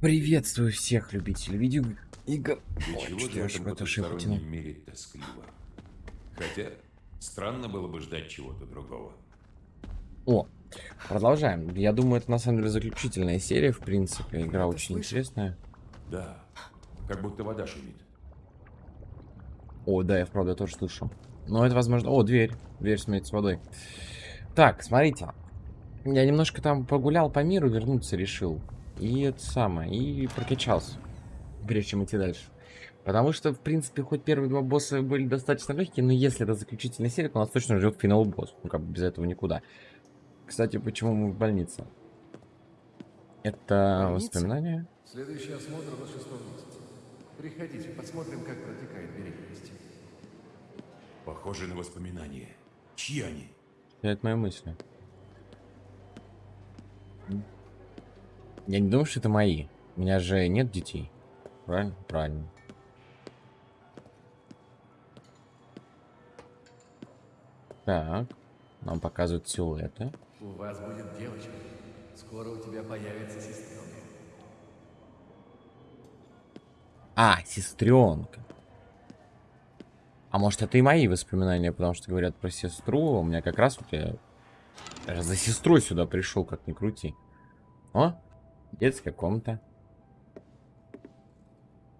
Приветствую всех любителей видеоигр. Для Ой, чего что же я в аж этом в эту шифру тяну? потустороннем мире тоскливо? Хотя, странно было бы ждать чего-то другого. О, продолжаем. Я думаю, это на самом деле заключительная серия, в принципе. Игра это очень слышал? интересная. Да, как будто вода шумит. О, да, я вправду тоже слышу. Но это возможно... О, дверь. Дверь смеет с водой. Так, смотрите. Я немножко там погулял по миру, вернуться решил. И это самое, и прокачался. Прежде чем идти дальше. Потому что, в принципе, хоть первые два босса были достаточно легкие, но если это заключительная серия, то нас точно ждет финал босс. Ну, как бы без этого никуда. Кстати, почему мы в больнице? Это Больница? воспоминания? Следующий осмотр на шестом месяце. Приходите, посмотрим, как протекает беременность. Похоже на воспоминания. Чьи они? Это мои мысли. Я не думаю, что это мои. У меня же нет детей. Правильно? Правильно. Так. Нам показывают силуэты. У вас будет девочка. Скоро у тебя появится сестренка. А, сестренка. А может это и мои воспоминания, потому что говорят про сестру. У меня как раз вот я даже за сестрой сюда пришел, как ни крути. О, детская комната.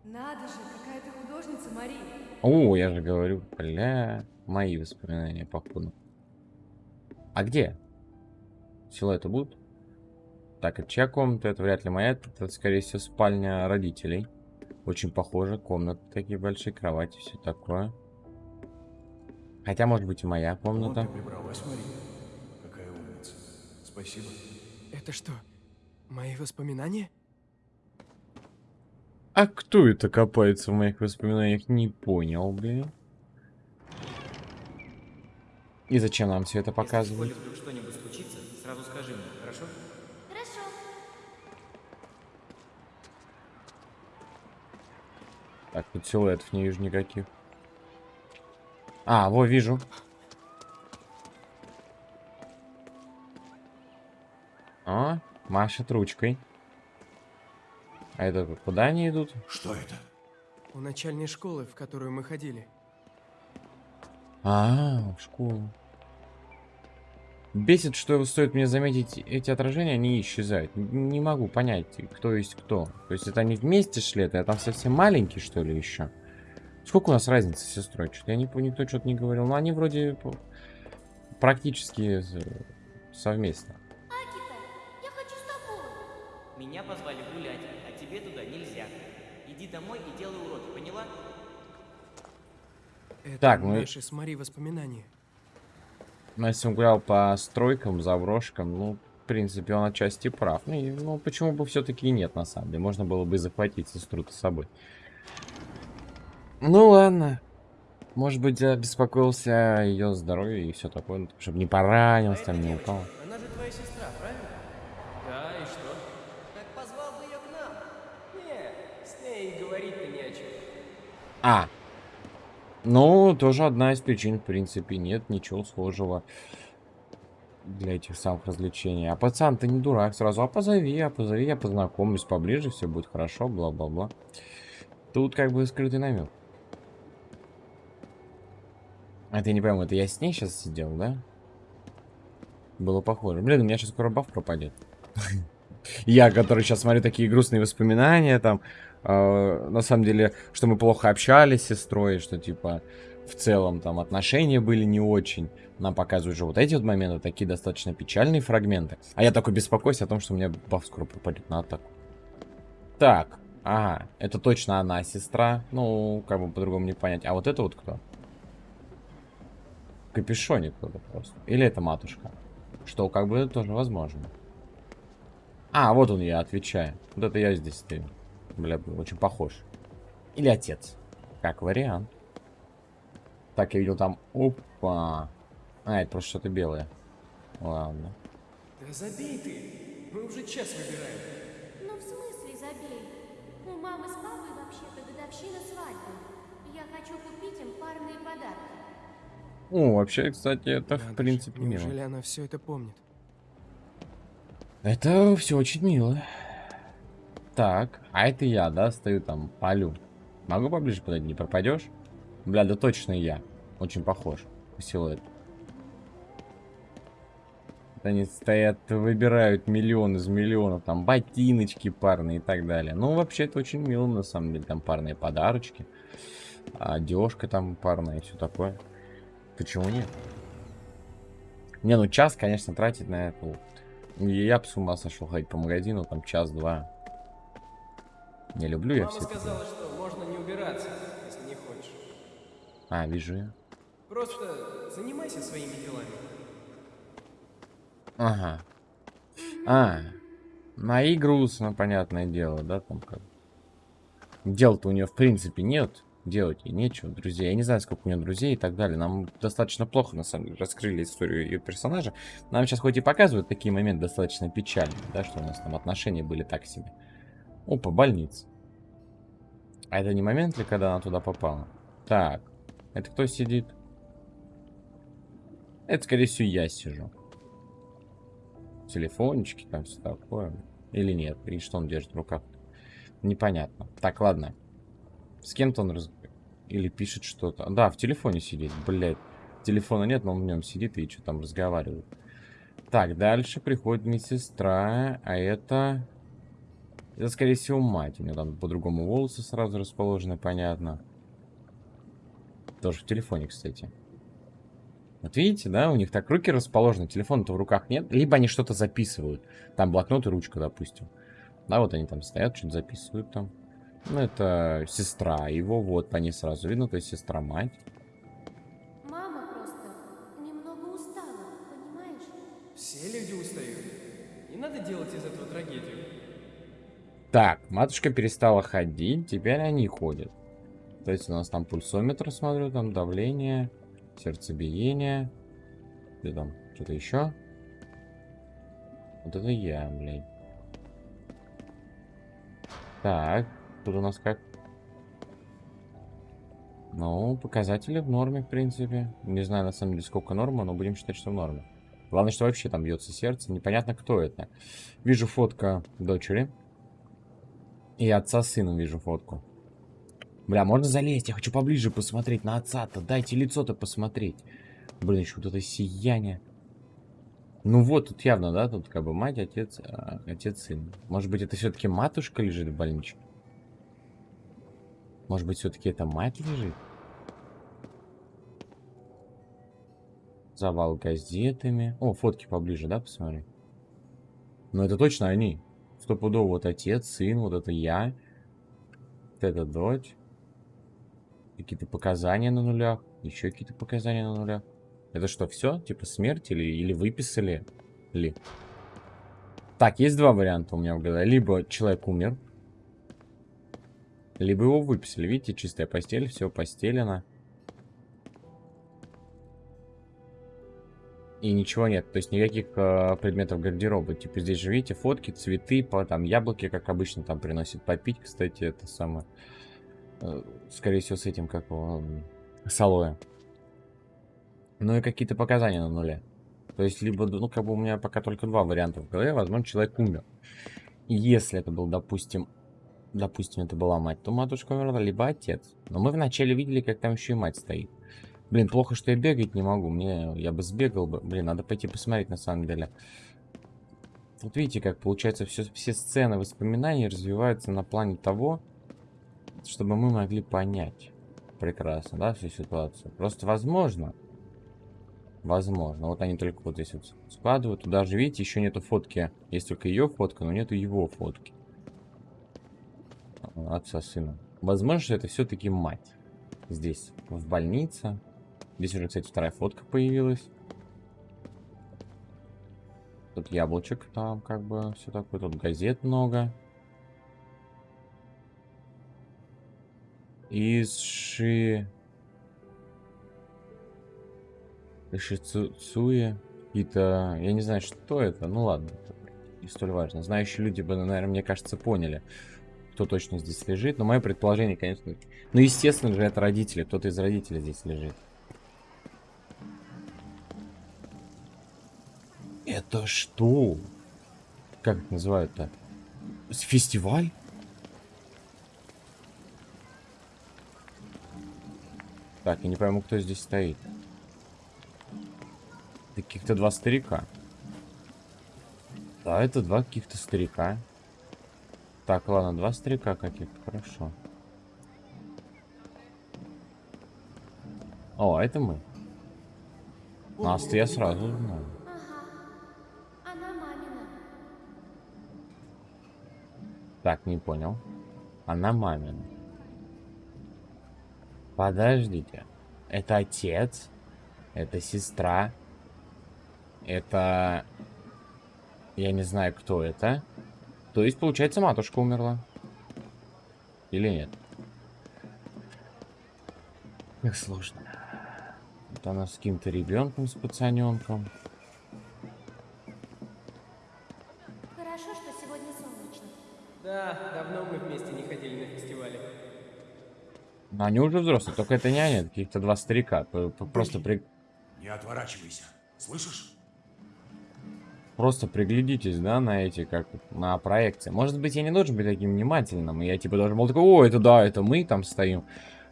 Надо же, какая ты художница, Мария. О, я же говорю, бля, мои воспоминания, походу. А где? Силуэты будут? Так, это чья комната? Это вряд ли моя. Это, это, скорее всего, спальня родителей. Очень похоже. Комнаты такие большие, кровати, все такое. Хотя, может быть, и моя Вот комната. ты прибралась, Мария. Какая умница. Спасибо. Это что, мои воспоминания? А кто это копается в моих воспоминаниях? Не понял, блин. И зачем нам все это Если показывают? школе вдруг что-нибудь случится, сразу скажи мне, хорошо? Хорошо. Так, тут силуэтов не вижу никаких. А, во, вижу. А, машет ручкой. А это куда они идут? Что это? У начальной школы, в которую мы ходили. А, в школу. Бесит, что стоит мне заметить эти отражения, они исчезают. Не могу понять, кто есть кто. То есть это они вместе шли, это я там совсем маленький, что ли, еще? Сколько у нас разницы с сестрой? Что-то я не никто что-то не говорил. Но они вроде практически совместно. Меня позвали гулять, а тебе туда нельзя. Иди домой и делай уроки, поняла? Это Так, ну и- наши с Мари воспоминания. Он гулял по стройкам, заброшкам, ну, в принципе, он отчасти прав. Ну, и, ну почему бы все-таки и нет, на самом деле. Можно было бы и захватить сестру-то с собой. Ну, ладно. Может быть, я беспокоился о ее здоровье и все такое, ну, чтобы не поранился, там, не упал. Она же твоя сестра, правильно? Да, и что? Так позвал бы ее к нам. Не, с ней говорить-то не о чем. А, ну, тоже одна из причин, в принципе, нет ничего схожего для этих самых развлечений. А пацан, ты не дурак сразу, а позови, а позови, я познакомлюсь поближе, все будет хорошо, бла-бла-бла. Тут как бы скрытый намек. А ты не пойму, это я с ней сейчас сидел, да? Было похоже. Блин, у меня сейчас скоро баф пропадет. Я, который сейчас смотрю такие грустные воспоминания, там, э, на самом деле, что мы плохо общались с сестрой, что, типа, в целом, там, отношения были не очень. Нам показывают же вот эти вот моменты, такие достаточно печальные фрагменты. А я такой беспокоюсь о том, что у меня баф скоро пропадет на атаку. Так, ага, это точно она, сестра. Ну, как бы по-другому не понять. А вот это вот кто? В капюшоне кто-то просто. Или это матушка? Что, как бы, тоже возможно. А, вот он я, отвечаю. Вот это я здесь стою. Бля, очень похож. Или отец. Как вариант. Так, я видел там... Опа. А, это просто что-то белое. Ладно. Да забей ты! Мы уже час выбираем. Ну, в смысле забей? У мамы с папой вообще-то годовщина свадьбы. Я хочу купить им парные подарки. О, вообще, кстати, это Надо в принципе мило. Неужели она все это помнит? Это все очень мило. Так, а это я, да, стою там, палю. Могу поближе подойти, не пропадешь? Бля, да точно я. Очень похож по силуэту. Вот Они стоят, выбирают миллион из миллионов, там, ботиночки парные и так далее. Ну, вообще, это очень мило, на самом деле, там парные подарочки. Одежка там парная и все такое. Почему нет? Не, ну час, конечно, тратить на это. Я бы с ума сошел ходить по магазину, там час-два. Не люблю я Мама все это. сказала, что можно не убираться, если не хочешь. А, вижу я. Просто занимайся своими делами. Ага. А, мои грустно, понятное дело, да, там как. Дел-то у нее в принципе нет. Делать ей нечего, друзей. Я не знаю, сколько у нее друзей и так далее. Нам достаточно плохо, на самом деле, раскрыли историю ее персонажа. Нам сейчас хоть и показывают такие моменты достаточно печальные, да, что у нас там отношения были так себе. Опа, больница. А это не момент ли, когда она туда попала? Так, это кто сидит? Это, скорее всего, я сижу. Телефончики там все такое. Или нет? И что он держит в руках? Непонятно. Так, ладно. С кем-то он раз... Или пишет что-то. Да, в телефоне сидит, блядь. Телефона нет, но он в нем сидит и что там разговаривает. Так, дальше приходит медсестра, а это... Это, скорее всего, мать. У нее там по-другому волосы сразу расположены, понятно. Тоже в телефоне, кстати. Вот видите, да, у них так руки расположены, телефона-то в руках нет. Либо они что-то записывают. Там блокнот и ручка, допустим. Да, вот они там стоят, что-то записывают там. Ну, это сестра его, вот по ней сразу видно, то есть сестра-мать. Мама просто немного устала, понимаешь? Все люди устают. Не надо делать из этого трагедию. Так, матушка перестала ходить, теперь они ходят. То есть у нас там пульсометр, смотрю, там давление, сердцебиение. Где там? Что-то еще? Вот это я, блядь. Так, тут у нас как? Ну, показатели в норме, в принципе. Не знаю, на самом деле, сколько норма, но будем считать, что в норме. Главное, что вообще там бьется сердце. Непонятно, кто это. Вижу фотка дочери. И отца с сыном вижу фотку. Бля, можно залезть? Я хочу поближе посмотреть на отца-то. Дайте лицо-то посмотреть. Блин, еще вот это сияние. Ну вот, тут явно, да? Тут как бы мать, отец, а, отец, сын. Может быть, это все-таки матушка лежит в больничке? Может быть, все-таки это мать лежит? Завал газетами. О, фотки поближе, да, посмотри. Ну, это точно они. Стопудово вот отец, сын, вот это я. Вот это дочь. Какие-то показания на нулях. Еще какие-то показания на нулях. Это что, все? Типа смерть или, или выписали? Ли? Так, есть два варианта у меня в голове. Либо человек умер. Либо его выписали. Видите, чистая постель, все постелено. И ничего нет, то есть никаких э, предметов гардероба. Типа здесь же видите фотки, цветы, по, там яблоки, как обычно, там приносит попить, кстати, это самое. Э, скорее всего, с этим, как м, с алоэ. Ну и какие-то показания на нуле. То есть, либо, ну, как бы у меня пока только два варианта в голове. Возможно, человек умер. Если это был, допустим, допустим, это была мать, то матушка умерла, либо отец. Но мы вначале видели, как там еще и мать стоит. Блин, плохо, что я бегать не могу. Мне, я бы сбегал бы. Блин, надо пойти посмотреть на самом деле. Вот видите, как получается, все, все сцены воспоминаний развиваются на плане того, чтобы мы могли понять прекрасно, да, всю ситуацию. Просто возможно, возможно, вот они только вот здесь вот складывают. Тут даже, видите, еще нету фотки. Есть только ее фотка, но нету его фотки. Отца сына. Возможно, это все-таки мать. Здесь, в больнице. Здесь уже, кстати, вторая фотка появилась. Тут яблочек, там как бы все такое. Тут газет много. Иши... Ишицуя. Какие-то... Я не знаю, что это. Ну ладно. Не столь важно. Знающие люди бы, наверное, мне кажется, поняли, кто точно здесь лежит. Но мое предположение, конечно... Ну, естественно же, это родители. Кто-то из родителей здесь лежит. Это что? Как это называют-то? Фестиваль? Так, я не пойму, кто здесь стоит. Каких-то два старика. Да, это два каких-то старика. Так, ладно, два старика каких-то, хорошо. О, это мы. Нас-то я сразу знаю. Ага. Она мамина. Так, не понял. Она мамина. Подождите. Это отец? Это сестра? Это... Я не знаю, кто это. То есть, получается, матушка умерла. Или нет? Как сложно. Вот она с каким-то ребенком, с пацаненком. Хорошо, что сегодня солнечно. Да, давно мы вместе не ходили на фестивале. Но они уже взрослые, только это не они, каких-то два старика. Просто, при... Не отворачивайся. Слышишь? Просто приглядитесь, да, на эти, как на проекции. Может быть, я не должен быть таким внимательным, я типа должен был такой, о, это да, это мы там стоим.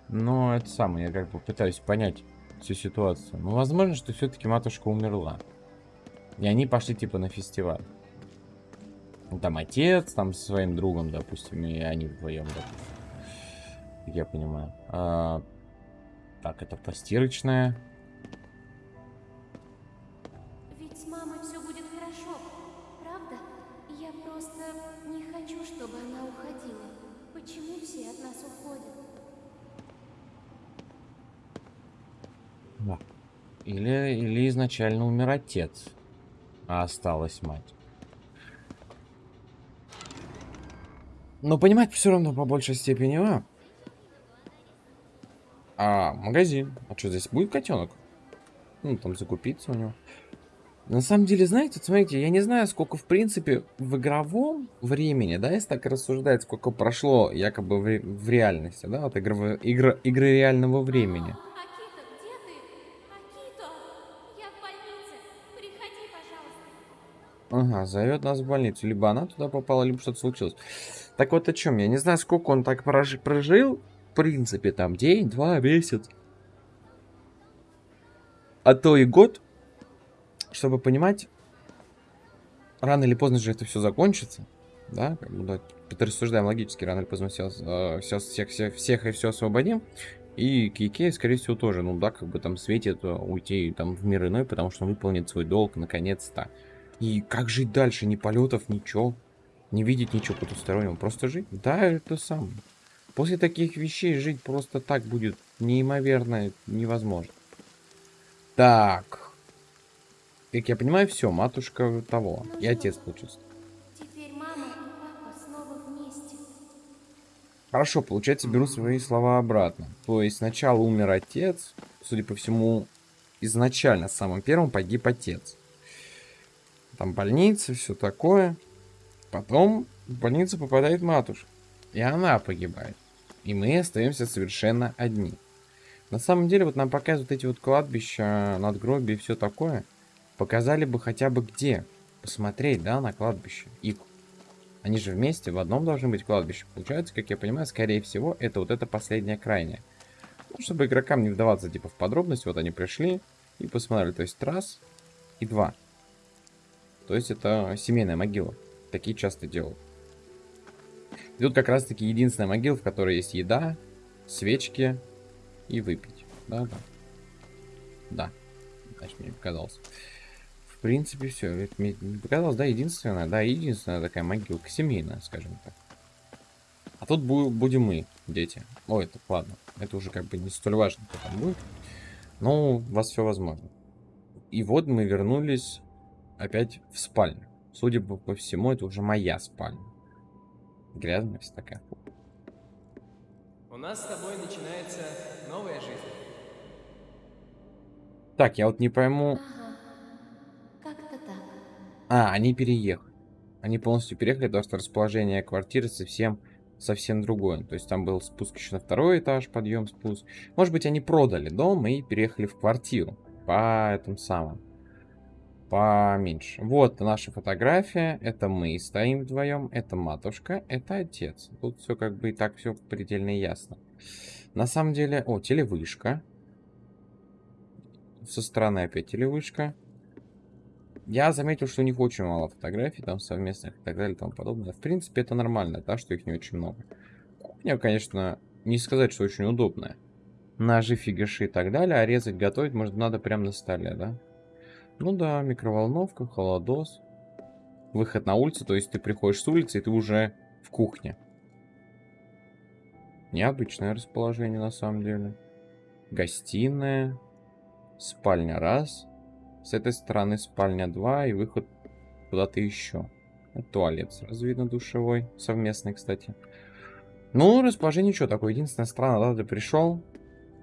Но это самое, я как бы пытаюсь понять всю ситуацию. Ну, возможно, что все-таки матушка умерла. И они пошли типа на фестиваль. Ну, Там отец, там со своим другом, допустим, и они вдвоем, допустим. Я понимаю. А, так, это постирочная. Не хочу, чтобы она уходила. Почему все от нас уходят? Или, или изначально умер отец, а осталась мать. Но понимать все равно по большей степени, а? А, магазин. А что, здесь будет котенок? Ну, там закупиться у него. На самом деле, знаете, вот смотрите, я не знаю, сколько, в принципе, в игровом времени, да, если так рассуждать, сколько прошло якобы в, ре- в реальности, да, вот игровые, игры, игры реального времени. Акито, где ты? Акито! Я в больнице. Приходи, пожалуйста. Ага, зовет нас в больницу. Либо она туда попала, либо что-то случилось. Так вот о чем? Я не знаю, сколько он так прожи- прожил. В принципе, там день, два, месяц. А то и год. Чтобы понимать, рано или поздно же это все закончится. Да, как бы, это рассуждаем логически, рано или поздно все, все, всех, всех, всех и все освободим. И Кейкей, скорее всего, тоже, ну да, как бы там светит э, уйти там в мир иной, потому что он выполнит свой долг наконец-то. И как жить дальше? Ни полетов, ничего. Не видеть ничего потустороннего. Просто жить? Да, это самое. После таких вещей жить просто так будет неимоверно невозможно. Так. Как я понимаю, все, матушка того. И отец получился. Теперь мама и папа снова вместе. Хорошо, получается, беру свои слова обратно. То есть сначала умер отец. Судя по всему, изначально самым первым погиб отец. Там больница, все такое. Потом в больницу попадает матушка. И она погибает. И мы остаемся совершенно одни. На самом деле, вот нам показывают эти вот кладбища, надгробия и все такое. Показали бы хотя бы где. Посмотреть, да, на кладбище. И они же вместе в одном должны быть кладбище. Получается, как я понимаю, скорее всего, это вот это последнее крайнее. Ну, чтобы игрокам не вдаваться типа в подробности, вот они пришли и посмотрели. То есть раз и два. То есть это семейная могила. Такие часто делают. И тут как раз таки единственная могила, в которой есть еда, свечки и выпить. Да, да. Да. Значит, мне показалось. В принципе, все. Мне не показалось, да, единственная, да, единственная такая могилка семейная, скажем так. А тут бу- будем мы, дети. Ой, это ладно. Это уже как бы не столь важно, кто там будет. Но у вас все возможно. И вот мы вернулись опять в спальню. Судя по, по всему, это уже моя спальня. Грязная вся такая. У нас с тобой начинается новая жизнь. Так, я вот не пойму. Ага. А, они переехали. Они полностью переехали, потому что расположение квартиры совсем, совсем другое. То есть там был спуск еще на второй этаж, подъем, спуск. Может быть, они продали дом и переехали в квартиру. По этому самому. Поменьше. Вот наша фотография. Это мы стоим вдвоем. Это матушка. Это отец. Тут все как бы и так все предельно ясно. На самом деле... О, телевышка. Со стороны опять телевышка. Я заметил, что у них очень мало фотографий там совместных и так далее и тому подобное. В принципе, это нормально, да, что их не очень много. Кухня, конечно, не сказать, что очень удобная. Ножи, фигаши и так далее, а резать, готовить, может, надо прямо на столе, да? Ну да, микроволновка, холодос. Выход на улицу, то есть ты приходишь с улицы, и ты уже в кухне. Необычное расположение, на самом деле. Гостиная. Спальня раз. С этой стороны спальня 2 и выход куда-то еще. Туалет сразу видно душевой. Совместный, кстати. Ну, расположение что такое. Единственная страна, да, ты пришел.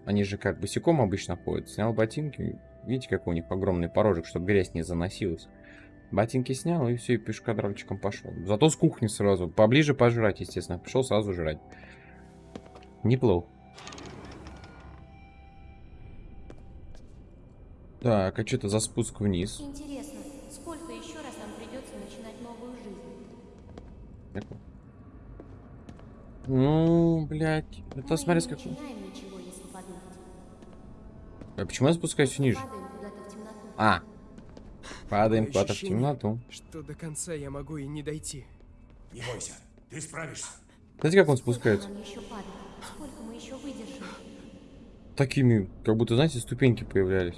Они же как босиком обычно ходят. Снял ботинки. Видите, какой у них огромный порожек, чтобы грязь не заносилась. Ботинки снял и все, и пешкадральчиком пошел. Зато с кухни сразу. Поближе пожрать, естественно. Пришел сразу жрать. Неплохо. Так, а что это за спуск вниз? Интересно, сколько еще раз нам придется начинать новую жизнь? Ну, блядь. Это Мы смотри, начинаем ничего. А почему я спускаюсь ниже? Падаем куда-то в темноту. А. Падаем куда-то в ощущение, темноту. Что до конца я могу и не дойти. Не бойся, ты справишься. Знаете, как он спускается? нам еще падать? Сколько мы еще выдержим? Такими, как будто, знаете, ступеньки появлялись.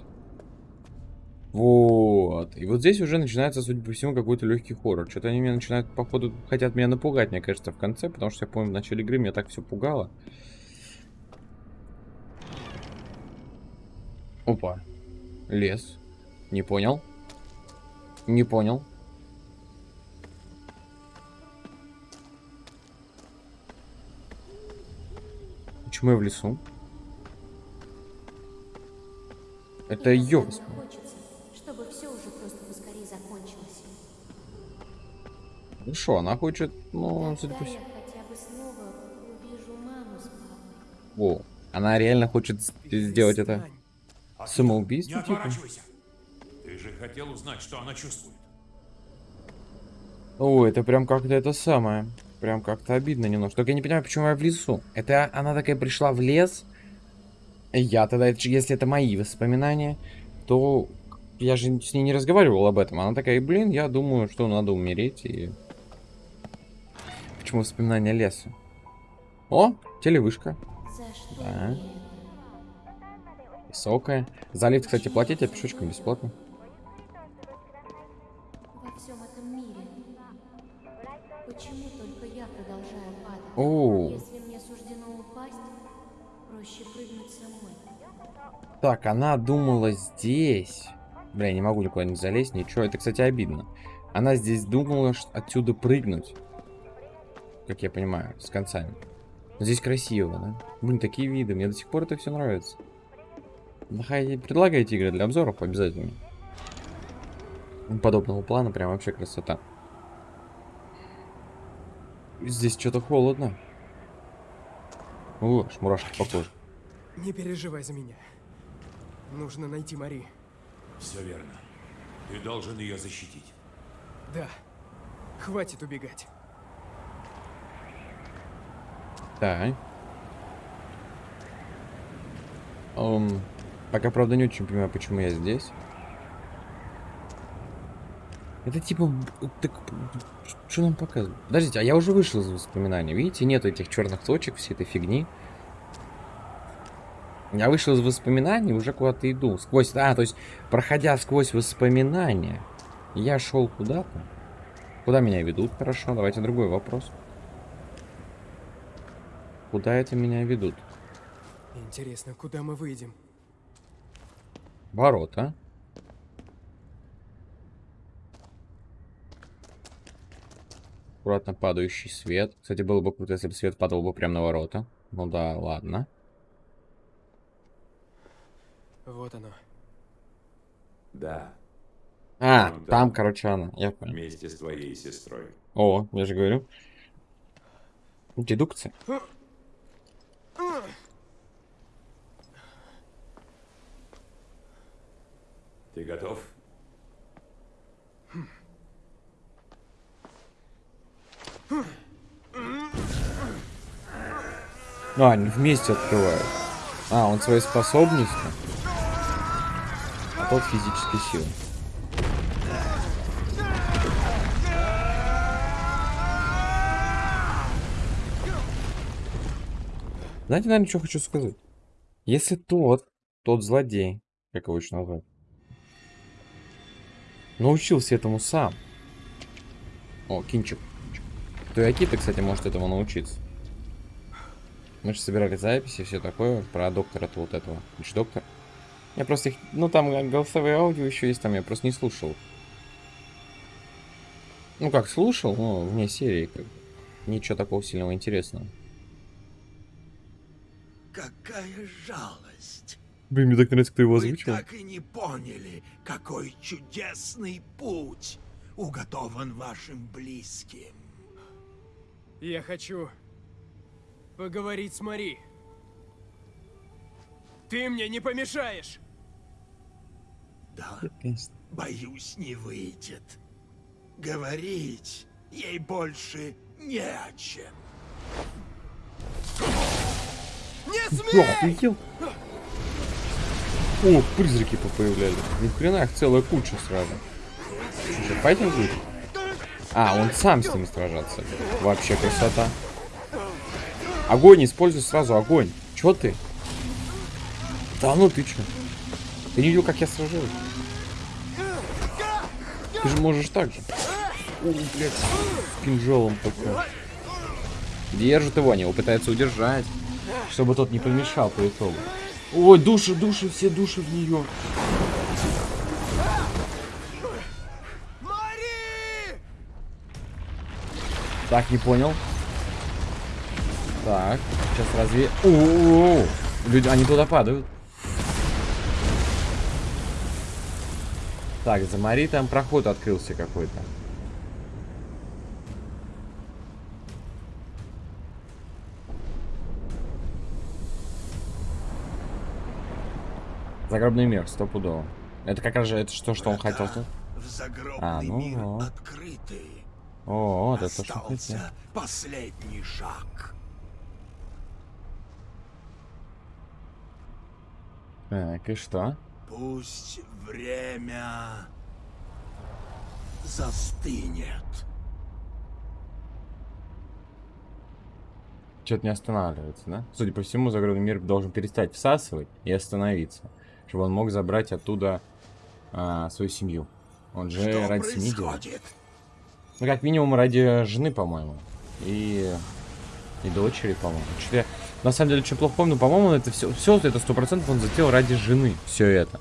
Вот. И вот здесь уже начинается, судя по всему, какой-то легкий хоррор. Что-то они меня начинают, походу, хотят меня напугать, мне кажется, в конце, потому что я помню, в начале игры меня так все пугало. Опа. Лес. Не понял. Не понял. Почему я в лесу? Это Иногда Хорошо, она хочет, ну, судя по всему... хотя бы снова увижу маму с папой. Во, она реально хочет сделать это. А самоубийство, Не типа? Ты же хотел узнать, что она чувствует. О, это прям как-то это самое. Прям как-то обидно немножко. Только я не понимаю, почему я в лесу. Это она такая пришла в лес. Я тогда, это же- если это мои воспоминания, то я же с ней не разговаривал об этом. Она такая, блин, я думаю, что надо умереть и... Почему воспоминания леса? О, телевышка. Да. Высокая. За лифт, кстати, платить, а пешочком бесплатно. О. Если мне суждено упасть, проще прыгнуть самой. Так, она думала здесь. Бля, я не могу никуда не залезть, ничего. Это, кстати, обидно. Она здесь думала что отсюда прыгнуть. Как я понимаю, с концами. Но здесь красиво, да? Блин, такие виды. Мне до сих пор это все нравится. Нахай- Предлагайте игры для обзоров обязательно. Подобного плана прям вообще красота. Здесь что-то холодно. О, мурашки по коже. Не переживай за меня. Нужно найти Мари. Все верно. Ты должен ее защитить. Да. Хватит убегать. Так. Эм, пока, правда, не очень понимаю, почему я здесь. Это типа... Так, что нам показывают? Подождите, а я уже вышел из воспоминаний. Видите, нет этих черных точек, всей этой фигни. Я вышел из воспоминаний, уже куда-то иду. Сквозь... А, то есть, проходя сквозь воспоминания, я шел куда-то. Куда меня ведут? Хорошо, давайте другой вопрос. Куда это меня ведут? Интересно, куда мы выйдем? Ворота. Аккуратно падающий свет. Кстати, было бы круто, если бы свет падал бы прямо на ворота. Ну да, ладно. Вот оно. Да, А, Ну да. там, короче, она. Я понял. вместе с твоей сестрой. О, я же говорю. Дедукция. Ты готов? А, они вместе открывают. А, он свои способности. расход физической силы. Знаете, наверное, что хочу сказать? Если тот, тот злодей, как его еще назвать, научился этому сам. О, кинчик. То и Акита, кстати, может этому научиться. Мы же собирали записи, все такое, про доктора-то вот этого. Лишь доктор. Я просто их, ну там голосовые аудио еще есть, там я просто не слушал. Ну как, слушал, но вне серии. Ничего такого сильного интересного. Какая жалость. Блин, мне так нравится, кто его Вы так и не поняли, какой чудесный путь уготован вашим близким. Я хочу поговорить с Мари. Ты мне не помешаешь! Да, боюсь, не выйдет. Говорить ей больше не о чем. Охуел? О, призраки появлялись. Ни хрена их целая куча сразу. Что, файтинг будет? А, он сам с ними сражаться. Вообще красота. Огонь, используй сразу огонь. Чё ты? Да ну ты чё? Ты не видел, как я сражаюсь? Ты же можешь так же. О, блядь, кинжалом такой. Держит его, они его пытаются удержать. Чтобы тот не помешал по итогу. Ой, души, души, все души в нее. Так, не понял. Так, сейчас разве... О, Люди, они туда падают. Так, за Мари там проход открылся какой-то. Загробный мир, стопудово. Это как раз же, это что, что он хотел? В загробный А, ну мир вот. открыты. О, вот это что хотел. Последний шаг. Так, и что? Пусть время застынет. Что-то не останавливается, да? Судя по всему, загробный мир должен перестать всасывать и остановиться, чтобы он мог забрать оттуда а, свою семью. Он же Что ради семьи делает. Ну, как минимум, ради жены, по-моему. И... И дочери, по-моему. Я... На самом деле, что плохо помню, по-моему, это все, все это сто процентов он затеял ради жены. Все это.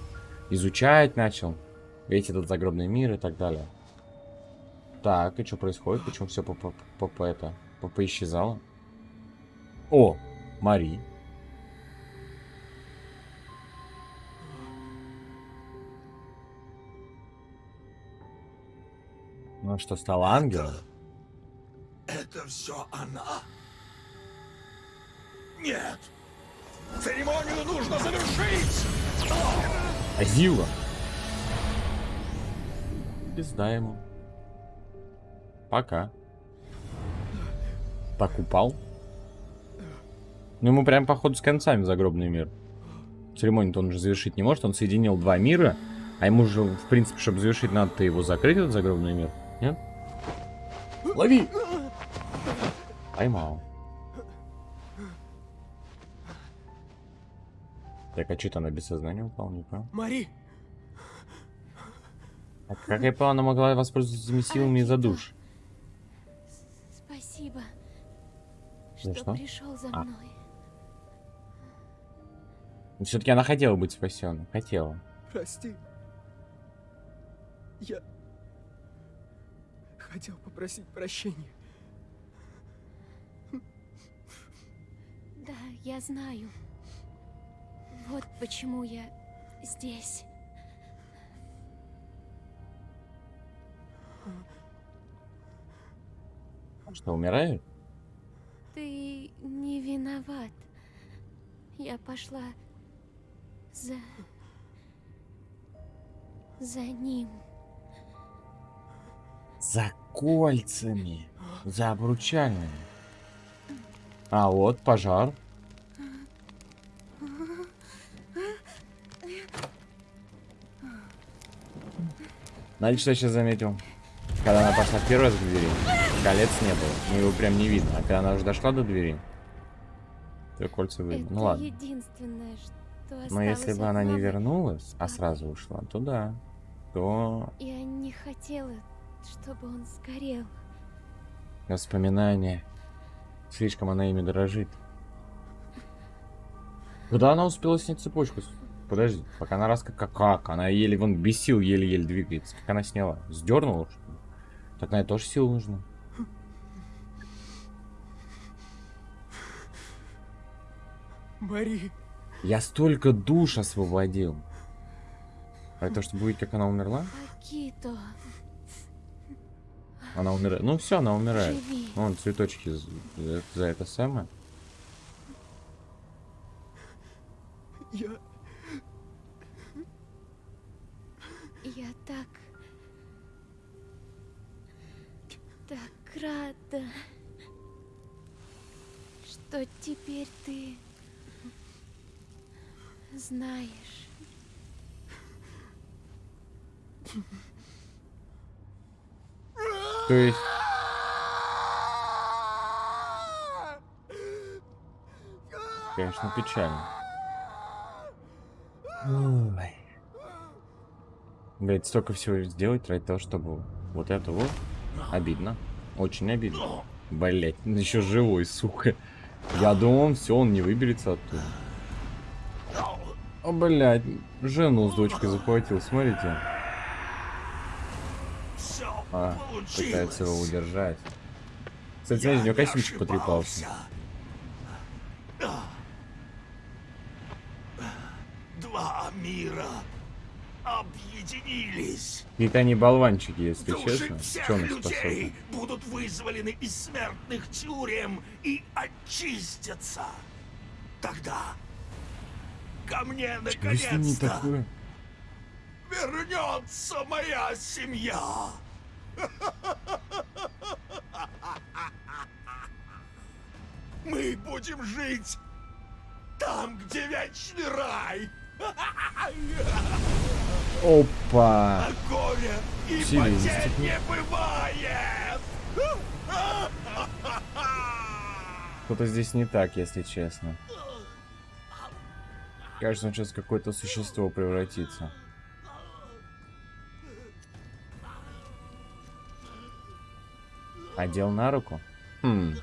Изучать начал. Весь этот загробный мир и так далее. Так, и что происходит? Почему все по, по, по, по это по поисчезало? О, Мари. Ну что, стала ангелом? Это все она? Нет! Церемонию нужно завершить! Азила. Пизда ему. Пока. Так упал. Ну ему прям походу с концами загробный мир. Церемонию-то он же завершить не может. Он соединил два мира. А ему же, в принципе, чтобы завершить, надо-то его закрыть, этот загробный мир. Нет? Лови! Поймал. Так, а что-то она без сознания упала, не понял. Мари! А как я понял, она могла воспользоваться этими силами из-за душ? Спасибо, За что, что? пришел за А. мной. Все-таки она хотела быть спасенной. Хотела. Прости. Я хотел попросить прощения. Да, я знаю. Вот почему я здесь. Что, умирает? Ты не виноват. Я пошла за... за ним. За кольцами. За обручальными. А вот, пожар. Знаете, что я сейчас заметил? Когда она пошла первый раз к двери, колец не было. Ну, его прям не видно. А когда она уже дошла до двери, то кольца видно. Это Ну ладно. единственное, что Но если бы она не вернулась, а сразу ушла, то да. То Я не хотела, чтобы он сгорел. воспоминания. Слишком она ими дорожит. Куда она успела снять цепочку? Подожди, пока она раз как, как? Она еле, вон, без сил еле-еле двигается. Как она сняла? Сдернула, что ли? Так на это тоже сил нужно. Мари, Я столько душ освободил. А это чтобы увидеть, как она умерла? Акито, Она умирает. Ну все, она умирает. живи. Вон цветочки за, за- за это самое. я... Я так... Так рада, что теперь ты знаешь. То есть... Конечно, печально. Ой. Блять, столько всего сделать ради того, чтобы вот это вот. Обидно. Очень обидно. Блять, еще живой, сука. Я думал, все, он не выберется оттуда. О, блядь, жену с дочкой захватил, смотрите. А, получилось. пытается его удержать. Кстати, смотрите, у него костюмчик потрепался. Два мира объединились. Какие-то они болванчики, если Души честно. всех их людей будут вызволены из смертных тюрем и очистятся. Тогда ко мне наконец-то вернется моя семья. Мы будем жить там, где вечный рай. Опа! А горя и потерь не бывает. Что-то здесь не так, если честно. Кажется, он сейчас какое-то существо превратится. Одел на руку? Хм.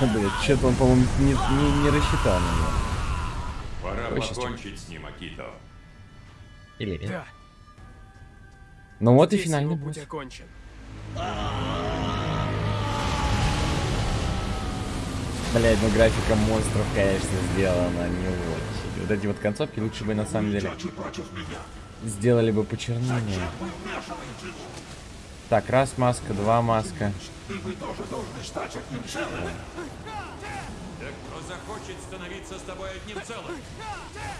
Блин, что-то он, по-моему, не, не, не рассчитал на него. Пора щас, покончить с ним, Акито. Или нет? Да, Ну вот и здесь финальный его босс. путь окончен. Блять, ну графика монстров, конечно, сделана не очень. Вот эти вот концовки лучше бы на самом деле сделали бы почернее. Так, раз маска, два маска.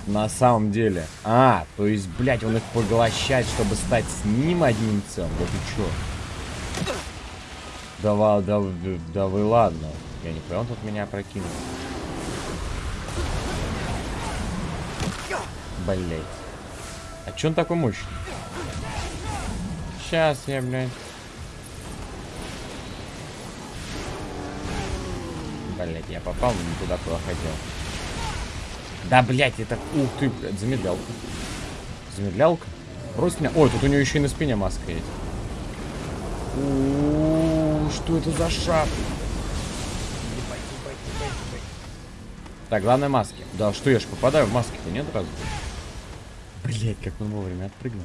На самом деле. А, то есть, блять, он их поглощает, чтобы стать с ним одним целым. Вот и чё. Да, да, да, да вы ладно. Я не понял, он тут меня прокинул. Блять. А чё он такой мощный? Сейчас я, блядь. Блять, я попал не туда, куда хотел. Да, блять, это... Ух ты, блядь, замедлялка. Замедлялка? Брось меня. Ой, тут у него еще и на спине маска есть. У, Что это за шаг? Так, главное маски. Да, что я ж попадаю в маски-то, нет разве? Блять, как он вовремя отпрыгнул.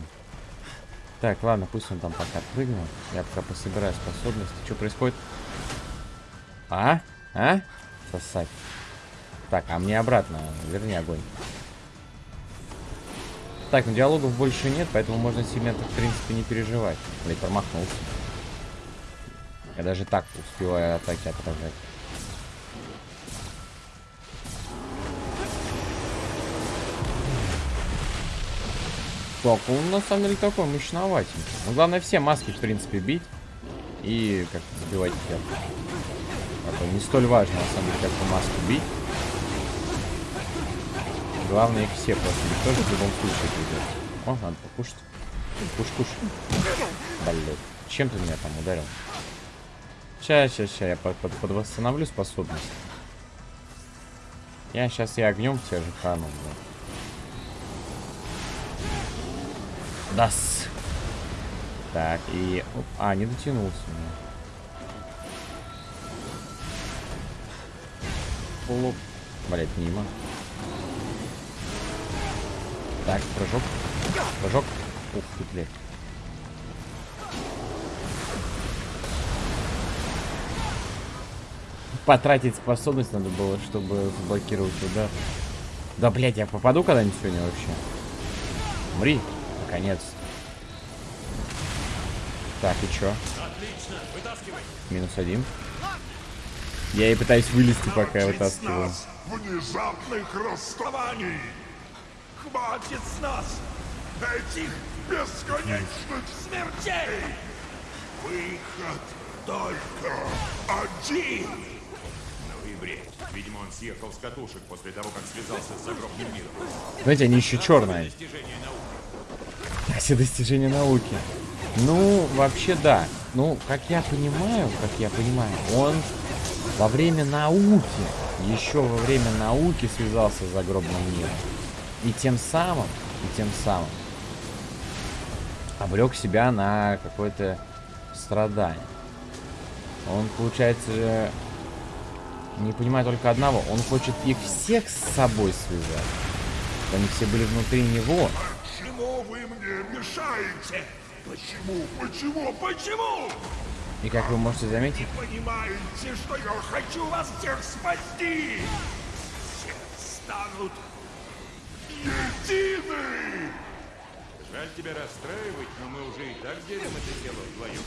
Так, ладно, пусть он там пока отпрыгнул. Я пока пособираю способности. Что происходит? А? А? Сосать. Так, а мне обратно. Верни огонь. Так, ну диалогов больше нет, поэтому можно сильно в принципе, не переживать. Блять, промахнулся. Я даже так успеваю атаки отражать. Так, он на самом деле такой мощноватенький. Ну, главное все маски, в принципе, бить. И как сбивать их. А не столь важно, на самом деле, как по маску бить. Главное их все просто тоже в любом случае придет. О, надо покушать. Куш, куш. Блин. Чем ты меня там ударил? Сейчас, сейчас, сейчас, я под, под, подвосстановлю способность. Я сейчас и огнем тебя же хану. Дас. Так, и... Оп, а, не дотянулся. Полу... Блять, мимо. Так, прыжок. Прыжок. Ух ты, блядь. Потратить способность надо было, чтобы заблокировать удар. Да, блядь, я попаду когда-нибудь сегодня вообще? Мри, наконец. Так, и чё? Отлично, вытаскивай. Минус один. Я и пытаюсь вылезти, пока я вытаскиваю. внезапных расставаний! Хватит с нас этих бесконечных смертей! Выход только один! Ну и бред. Видимо, он съехал с катушек после того, как связался с загробным миром. Знаете, они еще черные. Все достижения науки. Ну, вообще да. Ну, как я понимаю, как я понимаю, он во время науки, еще во время науки связался с загробным миром. И тем самым, и тем самым обрек себя на какое-то страдание. Он, получается, не понимает только одного. Он хочет их всех с собой связать. Они все были внутри него. Почему вы мне мешаете? Почему? Почему? Почему? И как вы можете заметить, Понимаете, что я хочу вас всех спасти? Все станут едины! Жаль тебя расстраивать, но мы уже и так делим это дело вдвоем.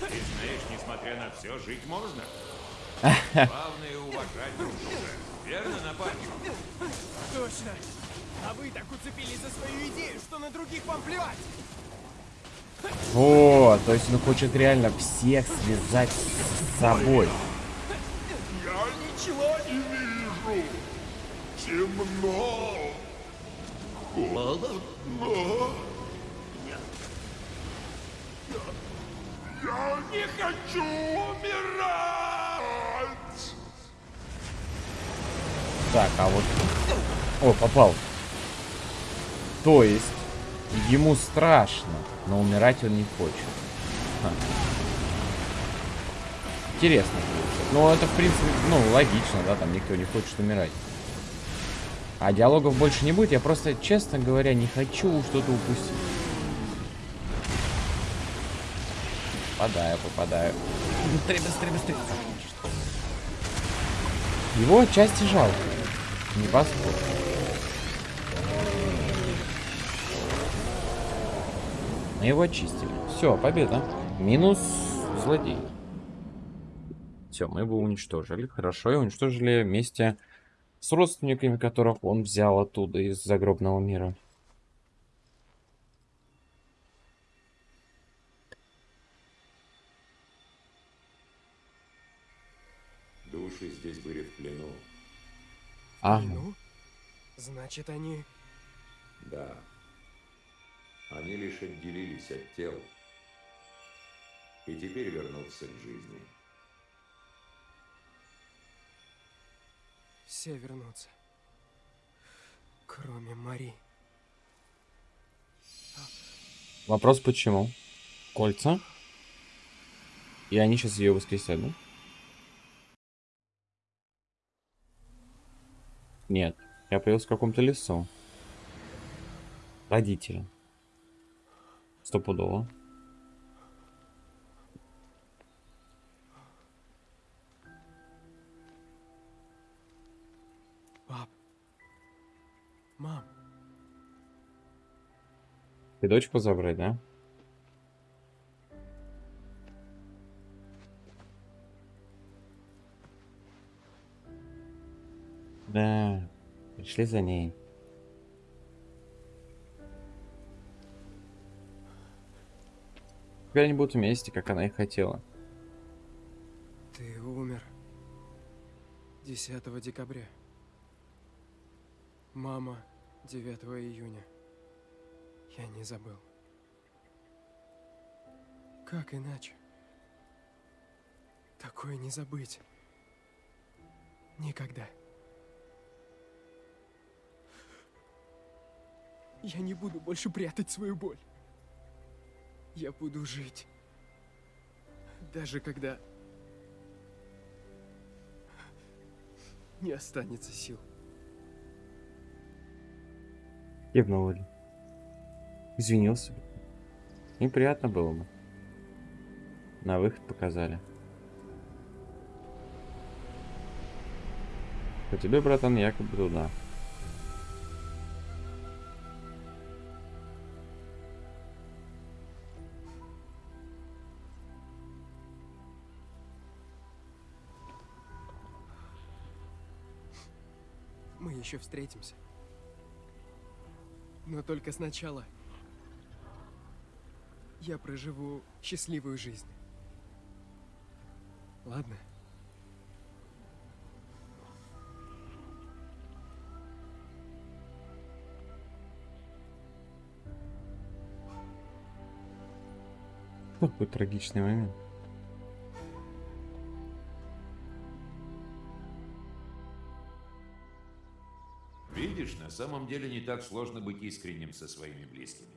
Ты знаешь, несмотря на все, жить можно. Главное уважать друг друга. Верно, напарник? Точно. А вы так уцепились за свою идею, что на других вам плевать. Вот, то есть он хочет реально всех связать с собой. Я ничего не вижу. Темно. Холодно. Я, я, я не хочу умирать. Так, а вот... О, попал. То есть, ему страшно, но умирать он не хочет. Ха. Интересно. Ну, это, в принципе, ну, логично, да, там никто не хочет умирать. А диалогов больше не будет, я просто, честно говоря, не хочу что-то упустить. Попадаю, попадаю. Быстрее, быстрее, быстрее. Его отчасти жалко. Не поспорь. Мы его очистили. Все, победа. Минус злодей. Все, мы его уничтожили. Хорошо, и уничтожили вместе с родственниками, которых он взял оттуда из загробного мира. Души здесь были в плену. Ага. Ну, значит, они... Да. Они лишь отделились от тел. И теперь вернутся к жизни. Все вернутся. Кроме Мари. Вопрос почему? Кольца? И они сейчас ее воскресят, да? Нет, я появился в каком-то лесу. Родители. Стопудово. Пап. Мам. Ты дочку забрать, да? Да, пришли за ней. Теперь они будут вместе, как она и хотела. Ты умер 10 декабря. Мама, 9 июня. Я не забыл. Как иначе? Такое не забыть. Никогда. Я не буду больше прятать свою боль. Я буду жить. Даже когда не останется сил. Кивнул Ли. Извинился. Неприятно было бы. На выход показали. По тебе, братан, якобы туда. Еще встретимся. Но только сначала я проживу счастливую жизнь. Ладно? Какой трагичный момент. Самом деле не так сложно быть искренним со своими близкими.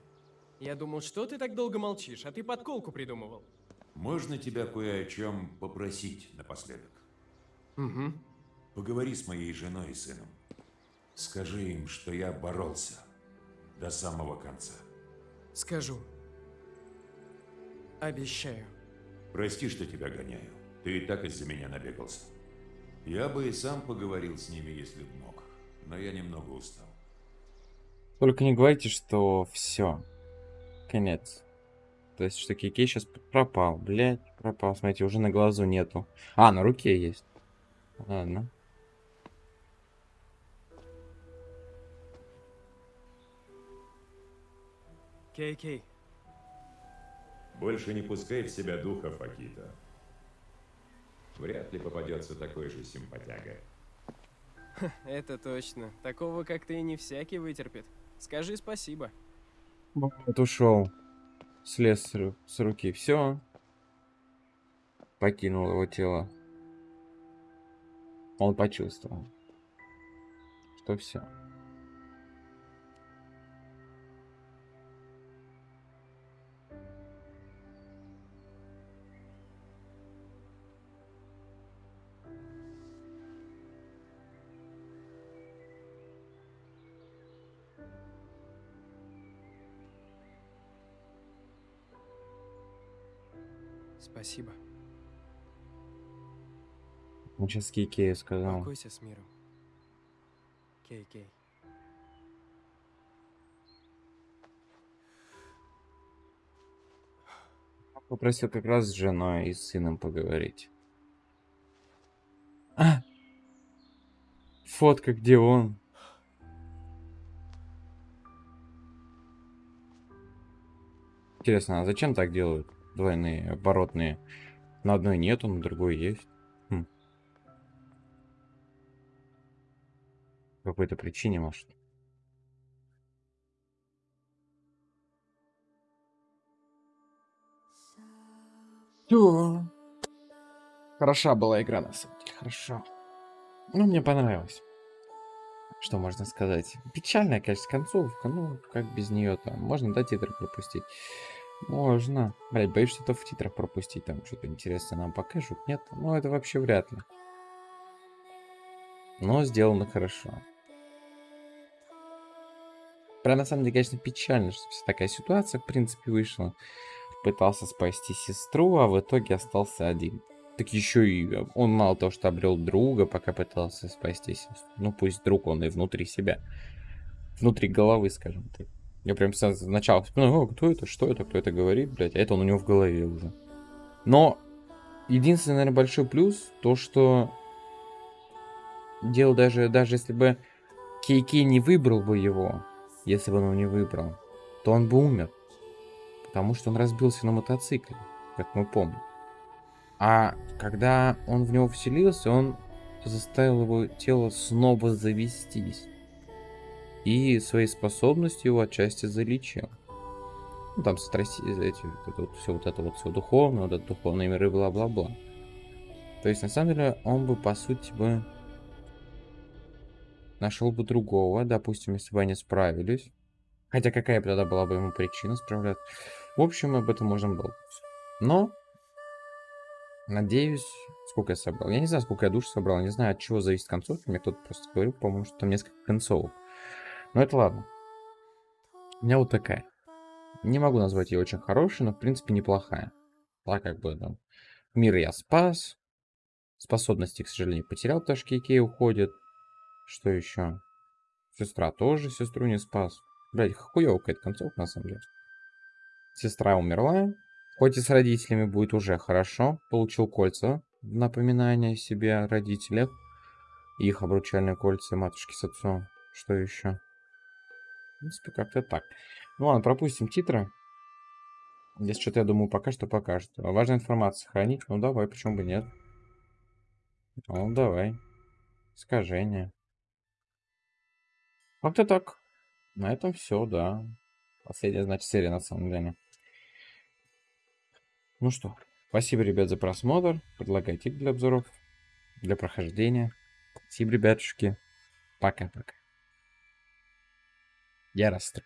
Я думал, что ты так долго молчишь, а ты подколку придумывал. Можно тебя кое о чем попросить напоследок? Угу. Поговори с моей женой и сыном. Скажи им, что я боролся до самого конца. Скажу. Обещаю. Прости, что тебя гоняю. Ты и так из-за меня набегался. Я бы и сам поговорил с ними, если б мог. Но я немного устал. Только не говорите, что все. Конец. То есть, что Кикей сейчас пропал. Блять, пропал. Смотрите, уже на глазу нету. А, на руке есть. Ладно. Кей-Кей, Больше не пускай в себя духов, Акита. Вряд ли попадется такой же симпатяга. это точно. Такого, как ты, не всякий вытерпит. Скажи спасибо. Вот ушел. Слез с, ру- с руки. Все. Покинул его тело. Он почувствовал. Что все. Спасибо. Он сейчас Кикею сказал. Покойся с миром. Кей-Кей. Попросил как раз с женой и с сыном поговорить. А! Фотка, где он? Интересно, а зачем так делают? Двойные, оборотные. На одной нету, на другой есть. Хм. По какой-то причине, может. Всё. Хороша была игра, на самом деле, хорошо. Ну, мне понравилось. Что можно сказать? Печальная, конечно, концовка, ну, как без нее там. Можно, да, титры пропустить? Можно. Блять, боюсь что-то в титрах пропустить, там что-то интересное нам покажут. Нет, ну, это вообще вряд ли. Но сделано хорошо. Прям на самом деле, конечно, печально, что вся такая ситуация, в принципе, вышла. Пытался спасти сестру, а в итоге остался один. Так еще и э, он мало того, что обрел друга, пока пытался спасти сестру. Ну, пусть друг он и внутри себя. Внутри головы, скажем так. Я прям сначала вспоминаю, «О, кто это, что это, кто это говорит, блядь, а это он у него в голове уже. Но единственный, наверное, большой плюс, то, что дело даже, даже если бы Кейки не выбрал бы его, если бы он его не выбрал, то он бы умер. Потому что он разбился на мотоцикле, как мы помним. А когда он в него вселился, он заставил его тело снова завестись. И свои способности его отчасти залечил. Ну, там страсти, эти, вот вот, все вот это вот все духовное, вот это духовные миры, бла-бла-бла. То есть, на самом деле, он бы, по сути, бы нашел бы другого, допустим, если бы они справились. Хотя какая бы тогда была бы ему причина справляться. В общем, об этом можно было. Но, надеюсь, сколько я собрал. Я не знаю, сколько я душ собрал, не знаю, от чего зависит концовка. Мне кто-то просто говорил, по-моему, что там несколько концовок. Но это ладно. У меня вот такая. Не могу назвать ее очень хорошей, но в принципе неплохая. Так как бы, да. Мир я спас. Способности, к сожалению, потерял, потому что Кей уходит. Что еще? Сестра тоже сестру не спас. Блять, хуёвая какая-то концовка, на самом деле. Сестра умерла. Хоть и с родителями будет уже хорошо. Получил кольца. Напоминание себе о родителях. Их обручальные кольца матушки с отцом. Что еще? Принципе, как-то так. Ну ладно, пропустим титры. Если что-то, я думаю, пока что покажет. Важная информация хранить. Ну давай, почему бы нет? Ну давай. Искажение. Как-то так. На этом все, да. Последняя, значит, серия на самом деле. Ну что, спасибо, ребят, за просмотр. Предлагайте для обзоров, для прохождения. Спасибо, ребятушки. Пока-пока. Я расстроен.